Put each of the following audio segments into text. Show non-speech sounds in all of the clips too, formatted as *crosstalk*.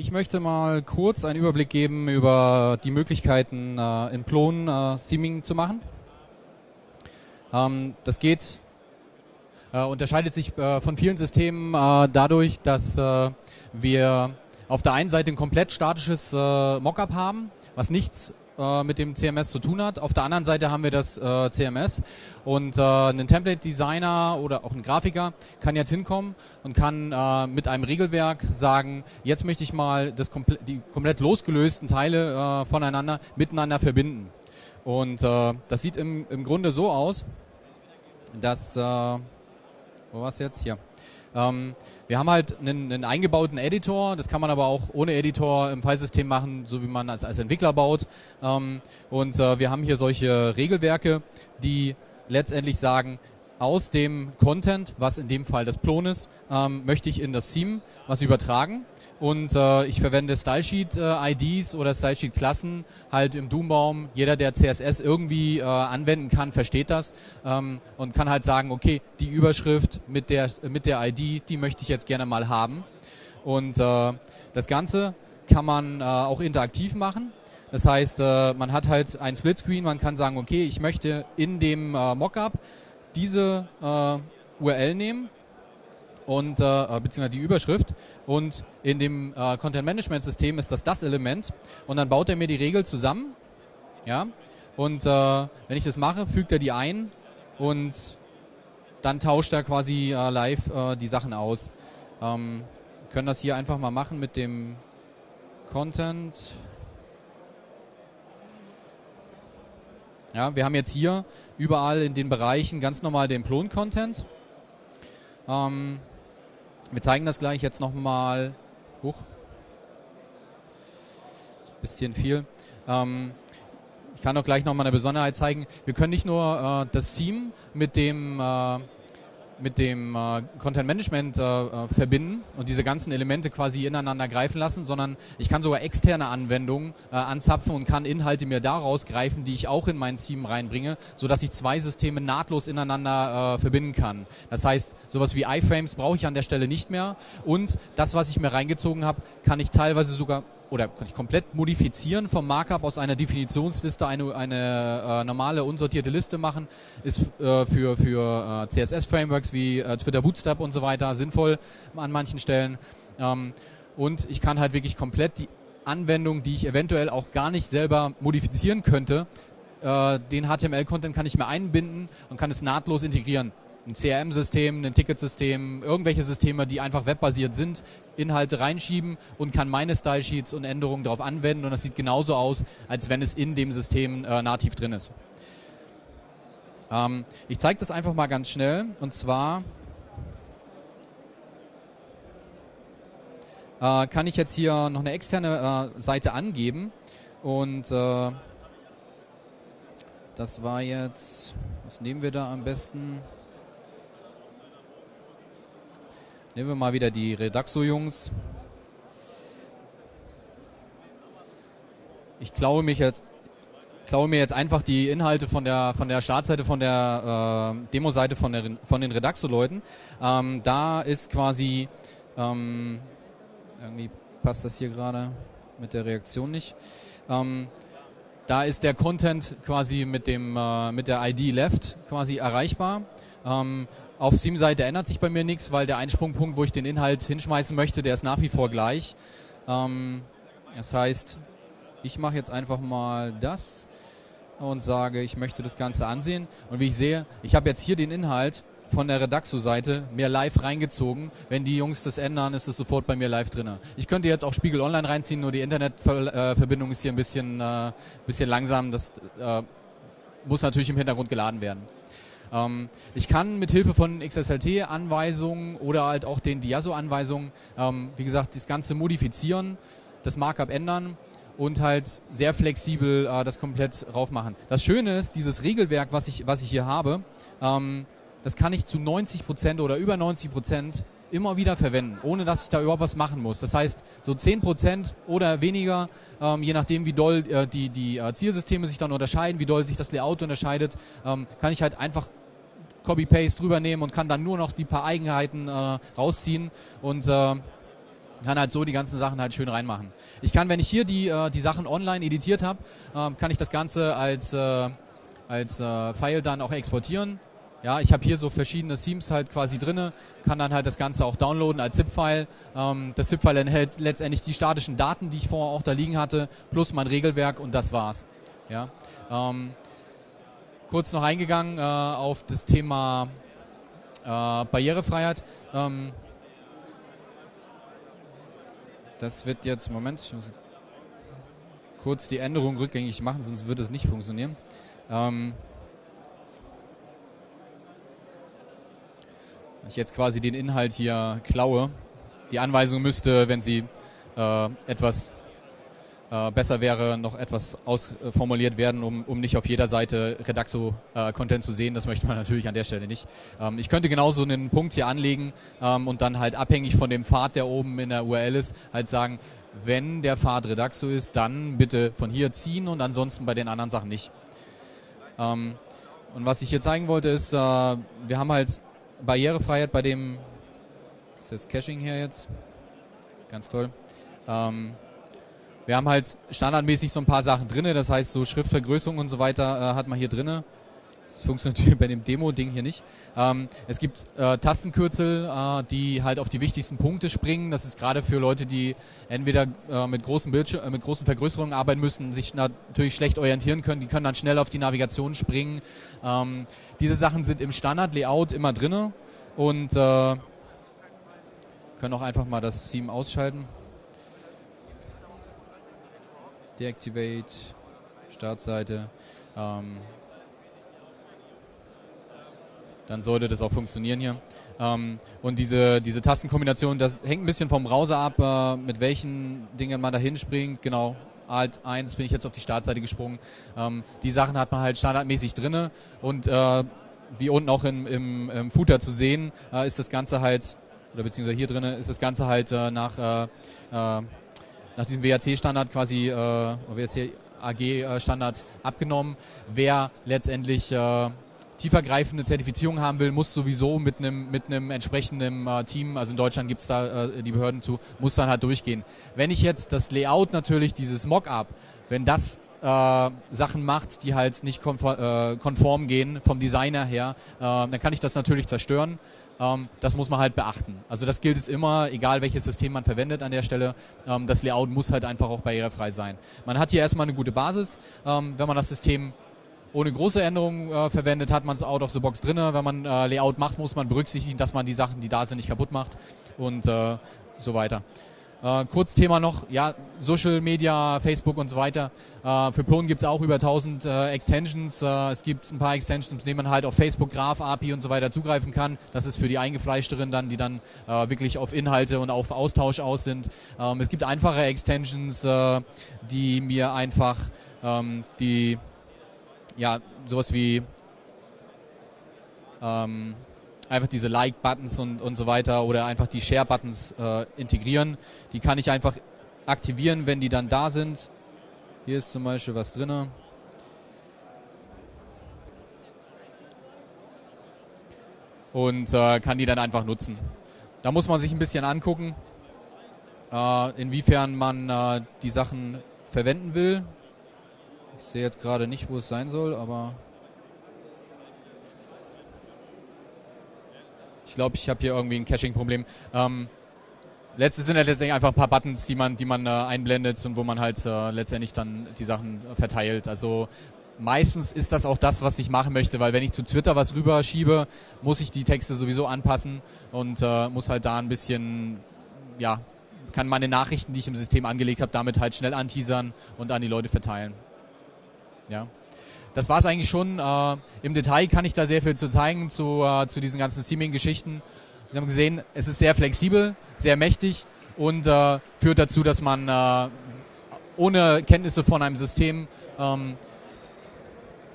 Ich möchte mal kurz einen Überblick geben über die Möglichkeiten äh, in Plon äh, Theming zu machen. Ähm, das geht, äh, unterscheidet sich äh, von vielen Systemen äh, dadurch, dass äh, wir auf der einen Seite ein komplett statisches Mockup haben, was nichts äh, mit dem CMS zu tun hat. Auf der anderen Seite haben wir das äh, CMS und äh, ein Template-Designer oder auch ein Grafiker kann jetzt hinkommen und kann äh, mit einem Regelwerk sagen, jetzt möchte ich mal das komple die komplett losgelösten Teile äh, voneinander miteinander verbinden. Und das sieht im, im Grunde so aus, dass, wo war es jetzt? Hier. Ähm, wir haben halt einen, einen, eingebauten Editor, das kann man aber auch ohne Editor im Filesystem machen, so wie man als, als Entwickler baut. Ähm, und äh, wir haben hier solche Regelwerke, die letztendlich sagen, aus dem Content, was in dem Fall das Plon ist, ähm, möchte ich in das Theme was übertragen und äh, ich verwende Stylesheet-IDs äh, oder Stylesheet-Klassen halt im Doombaum. Jeder, der CSS irgendwie äh, anwenden kann, versteht das ähm, und kann halt sagen, okay, die Überschrift mit der, mit der ID, die möchte ich jetzt gerne mal haben. Und äh, das Ganze kann man äh, auch interaktiv machen. Das heißt, äh, man hat halt ein Splitscreen, man kann sagen, okay, ich möchte in dem äh, Mockup diese äh, URL nehmen und äh, beziehungsweise die Überschrift und in dem äh, Content Management System ist das das Element und dann baut er mir die Regel zusammen, ja und äh, wenn ich das mache, fügt er die ein und dann tauscht er quasi äh, live äh, die Sachen aus. Ähm, können das hier einfach mal machen mit dem Content. Ja, wir haben jetzt hier überall in den Bereichen ganz normal den Plon-Content. Ähm, wir zeigen das gleich jetzt nochmal. Huch. Bisschen viel. Ähm, ich kann auch gleich nochmal eine Besonderheit zeigen. Wir können nicht nur äh, das Theme mit dem äh, mit dem äh, Content Management äh, äh, verbinden und diese ganzen Elemente quasi ineinander greifen lassen, sondern ich kann sogar externe Anwendungen äh, anzapfen und kann Inhalte mir daraus greifen, die ich auch in mein Team reinbringe, so dass ich zwei Systeme nahtlos ineinander äh, verbinden kann. Das heißt, sowas wie iFrames brauche ich an der Stelle nicht mehr und das, was ich mir reingezogen habe, kann ich teilweise sogar oder kann ich komplett modifizieren vom Markup aus einer Definitionsliste eine, eine äh, normale unsortierte Liste machen, ist äh, für, für äh, CSS-Frameworks wie äh, Twitter Bootstrap und so weiter sinnvoll an manchen Stellen. Ähm, und ich kann halt wirklich komplett die Anwendung, die ich eventuell auch gar nicht selber modifizieren könnte, äh, den HTML-Content kann ich mir einbinden und kann es nahtlos integrieren ein CRM-System, ein Ticketsystem, irgendwelche Systeme, die einfach webbasiert sind, Inhalte reinschieben und kann meine Style-Sheets und Änderungen darauf anwenden und das sieht genauso aus, als wenn es in dem System äh, nativ drin ist. Ähm, ich zeige das einfach mal ganz schnell und zwar äh, kann ich jetzt hier noch eine externe äh, Seite angeben und äh, das war jetzt, was nehmen wir da am besten? Nehmen wir mal wieder die Redaxo-Jungs. Ich klaue mich jetzt klaue mir jetzt einfach die Inhalte von der von der Startseite, von der äh, Demo-Seite von, von den Redaxo-Leuten. Ähm, da ist quasi ähm, irgendwie passt das hier gerade mit der Reaktion nicht. Ähm, da ist der Content quasi mit dem äh, mit der ID left quasi erreichbar. Ähm, auf Steam-Seite ändert sich bei mir nichts, weil der Einsprungpunkt, wo ich den Inhalt hinschmeißen möchte, der ist nach wie vor gleich. Ähm, das heißt, ich mache jetzt einfach mal das und sage, ich möchte das Ganze ansehen. Und wie ich sehe, ich habe jetzt hier den Inhalt von der Redaxo-Seite mir live reingezogen. Wenn die Jungs das ändern, ist es sofort bei mir live drin. Ich könnte jetzt auch Spiegel Online reinziehen, nur die Internetverbindung ist hier ein bisschen, äh, bisschen langsam. Das äh, muss natürlich im Hintergrund geladen werden. Ähm, ich kann mit Hilfe von XSLT-Anweisungen oder halt auch den Diaso-Anweisungen, ähm, wie gesagt, das Ganze modifizieren, das Markup ändern und halt sehr flexibel äh, das komplett rauf machen. Das Schöne ist, dieses Regelwerk, was ich, was ich hier habe, ähm, das kann ich zu 90 Prozent oder über 90 Prozent immer wieder verwenden, ohne dass ich da überhaupt was machen muss. Das heißt, so 10% oder weniger, ähm, je nachdem, wie doll äh, die, die äh, Zielsysteme sich dann unterscheiden, wie doll sich das Layout unterscheidet, ähm, kann ich halt einfach Copy-Paste drüber nehmen und kann dann nur noch die paar Eigenheiten äh, rausziehen und äh, kann halt so die ganzen Sachen halt schön reinmachen. Ich kann, wenn ich hier die, äh, die Sachen online editiert habe, äh, kann ich das Ganze als, äh, als File dann auch exportieren. Ja, ich habe hier so verschiedene Themes halt quasi drinne, kann dann halt das Ganze auch downloaden als ZIP-File. Ähm, das ZIP-File enthält letztendlich die statischen Daten, die ich vorher auch da liegen hatte, plus mein Regelwerk und das war's. Ja, ähm, kurz noch eingegangen äh, auf das Thema äh, Barrierefreiheit. Ähm, das wird jetzt, Moment, ich muss kurz die Änderung rückgängig machen, sonst würde es nicht funktionieren. Ähm, ich jetzt quasi den Inhalt hier klaue. Die Anweisung müsste, wenn sie äh, etwas äh, besser wäre, noch etwas ausformuliert werden, um, um nicht auf jeder Seite Redaxo-Content äh, zu sehen. Das möchte man *laughs* natürlich an der Stelle nicht. Ähm, ich könnte genauso einen Punkt hier anlegen ähm, und dann halt abhängig von dem Pfad, der oben in der URL ist, halt sagen, wenn der Pfad Redaxo ist, dann bitte von hier ziehen und ansonsten bei den anderen Sachen nicht. Ähm, und was ich hier zeigen wollte ist, äh, wir haben halt Barrierefreiheit bei dem, ist das Caching hier jetzt? Ganz toll. Ähm, wir haben halt standardmäßig so ein paar Sachen drin, das heißt so Schriftvergrößerung und so weiter äh, hat man hier drin. Das funktioniert *laughs* bei dem Demo-Ding hier nicht. Ähm, es gibt äh, Tastenkürzel, äh, die halt auf die wichtigsten Punkte springen. Das ist gerade für Leute, die entweder äh, mit, großen Bildschir äh, mit großen Vergrößerungen arbeiten müssen, sich natürlich schlecht orientieren können. Die können dann schnell auf die Navigation springen. Ähm, diese Sachen sind im Standard-Layout immer drin und äh, können auch einfach mal das Theme ausschalten. Deactivate, Startseite. Ähm, dann sollte das auch funktionieren hier. Ähm, und diese, diese Tastenkombination, das hängt ein bisschen vom Browser ab, äh, mit welchen Dingen man da hinspringt. Genau, Alt 1 bin ich jetzt auf die Startseite gesprungen. Ähm, die Sachen hat man halt standardmäßig drinne und äh, wie unten auch im, im, im Footer zu sehen, äh, ist das Ganze halt, oder beziehungsweise hier drinne ist das Ganze halt äh, nach, äh, äh, nach diesem WAC-Standard quasi, WAC AG-Standard abgenommen. Wer letztendlich tiefergreifende Zertifizierung haben will, muss sowieso mit einem mit einem entsprechenden äh, Team, also in Deutschland gibt es da äh, die Behörden zu, muss dann halt durchgehen. Wenn ich jetzt das Layout natürlich, dieses Mockup, wenn das äh, Sachen macht, die halt nicht konform, äh, konform gehen vom Designer her, äh, dann kann ich das natürlich zerstören. Ähm, das muss man halt beachten. Also das gilt es immer, egal welches System man verwendet an der Stelle. Ähm, das Layout muss halt einfach auch barrierefrei sein. Man hat hier erstmal eine gute Basis. Ähm, wenn man das System ohne große Änderungen äh, verwendet, hat man es out of the box drin. Wenn man äh, Layout macht, muss man berücksichtigen, dass man die Sachen, die da sind, nicht kaputt macht und äh, so weiter. Äh, kurz Thema noch, ja, Social Media, Facebook und so weiter. Äh, für gibt es auch über 1000 äh, Extensions. Äh, es gibt ein paar Extensions, mit denen man halt auf Facebook, Graph, API und so weiter zugreifen kann. Das ist für die Eingefleischteren dann, die dann äh, wirklich auf Inhalte und auf Austausch aus sind. Ähm, es gibt einfache Extensions, äh, die mir einfach ähm, die ja, sowas wie ähm, einfach diese Like-Buttons und, und so weiter oder einfach die Share-Buttons äh, integrieren. Die kann ich einfach aktivieren, wenn die dann da sind. Hier ist zum Beispiel was drin. Und äh, kann die dann einfach nutzen. Da muss man sich ein bisschen angucken, äh, inwiefern man äh, die Sachen verwenden will. Ich sehe jetzt gerade nicht, wo es sein soll, aber ich glaube, ich habe hier irgendwie ein Caching-Problem. Ähm, letztes sind halt letztendlich einfach ein paar Buttons, die man, die man äh, einblendet und wo man halt äh, letztendlich dann die Sachen verteilt. Also meistens ist das auch das, was ich machen möchte, weil wenn ich zu Twitter was rüberschiebe, muss ich die Texte sowieso anpassen und äh, muss halt da ein bisschen, ja, kann meine Nachrichten, die ich im System angelegt habe, damit halt schnell anteasern und an die Leute verteilen. Ja. Das war es eigentlich schon. Äh, Im Detail kann ich da sehr viel zu zeigen zu, äh, zu diesen ganzen Theming-Geschichten. Sie haben gesehen, es ist sehr flexibel, sehr mächtig und äh, führt dazu, dass man äh, ohne Kenntnisse von einem System ähm,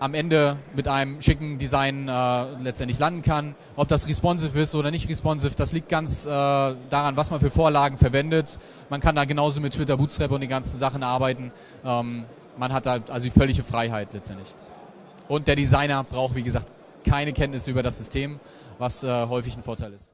am Ende mit einem schicken Design äh, letztendlich landen kann. Ob das responsive ist oder nicht responsive, das liegt ganz äh, daran, was man für Vorlagen verwendet. Man kann da genauso mit Twitter Bootstrap und den ganzen Sachen arbeiten. Ähm, man hat halt also die völlige Freiheit letztendlich. Und der Designer braucht, wie gesagt, keine Kenntnisse über das System, was äh, häufig ein Vorteil ist.